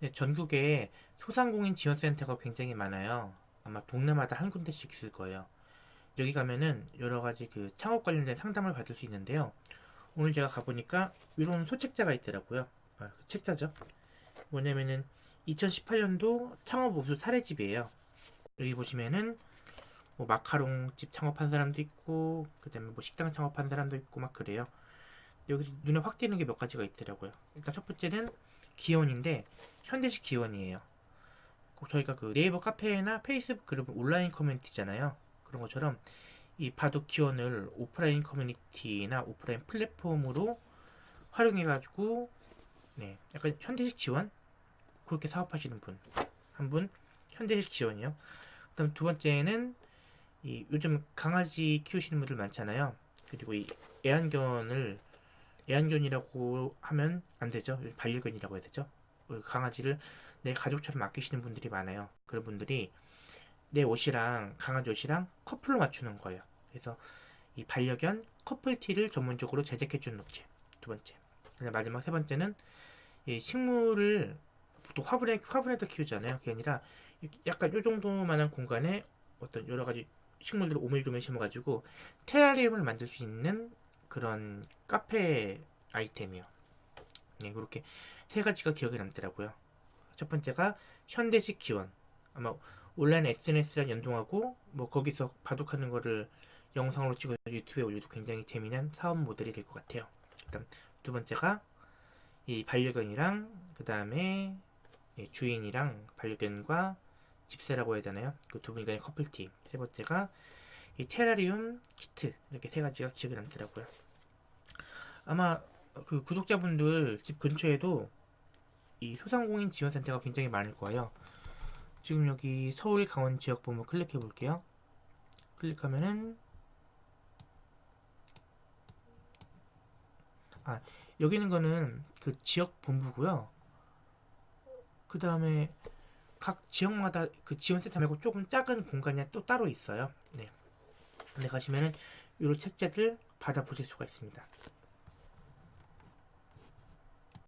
네, 전국에 소상공인 지원센터가 굉장히 많아요. 아마 동네마다 한 군데씩 있을 거예요. 여기 가면은 여러 가지 그 창업 관련된 상담을 받을 수 있는데요. 오늘 제가 가보니까 이런 소책자가 있더라고요. 아, 그 책자죠. 뭐냐면은 2018년도 창업 우수 사례집이에요. 여기 보시면은 뭐 마카롱 집 창업한 사람도 있고 그다음에 뭐 식당 창업한 사람도 있고 막 그래요. 여기 눈에 확 띄는 게 몇 가지가 있더라고요. 일단 첫 번째는 기원인데 현대식 기원이에요. 꼭 저희가 그 네이버 카페나 페이스북 그룹 온라인 커뮤니티잖아요. 그런 것처럼 이 바둑 기원을 오프라인 커뮤니티나 오프라인 플랫폼으로 활용해가지고 네 약간 현대식 지원 그렇게 사업하시는 분 한 분 현대식 지원이요. 그다음 두 번째는 이 요즘 강아지 키우시는 분들 많잖아요. 그리고 이 애완견을 애완견이라고 하면 안 되죠. 반려견이라고 해야 되죠. 그 강아지를 내 가족처럼 아끼시는 분들이 많아요. 그런 분들이 내 옷이랑 강아지 옷이랑 커플로 맞추는 거예요. 그래서 이 반려견 커플티를 전문적으로 제작해주는 업체. 두 번째. 마지막 세 번째는 이 식물을 보통 화분에 화분에다 키우잖아요. 그게 아니라 약간 요 정도만한 공간에 어떤 여러 가지 식물들을 오밀조밀 심어가지고 테라리움을 만들 수 있는 그런 카페 아이템이요. 네, 그렇게 세 가지가 기억에 남더라고요. 첫 번째가 현대식 기원. 아마 온라인 SNS랑 연동하고 뭐 거기서 바둑하는 거를 영상으로 찍어서 유튜브에 올려도 굉장히 재미난 사업 모델이 될 것 같아요. 그다음 두 번째가 이 반려견이랑 그 다음에 주인이랑 반려견과 집세라고 해야 되나요? 그 두 분이 간의 커플티. 세 번째가 이 테라리움 키트 이렇게 세 가지가 기억에 남더라고요. 아마 그 구독자분들 집 근처에도 이 소상공인 지원센터가 굉장히 많을 거예요. 지금 여기 서울 강원 지역 본부 클릭해 볼게요. 클릭하면은 아 여기 있는 거는 그 지역 본부고요. 그 다음에 각 지역마다 그 지원센터 말고 조금 작은 공간이 또 따로 있어요. 네. 근데 가시면은 이런 책자들 받아보실 수가 있습니다.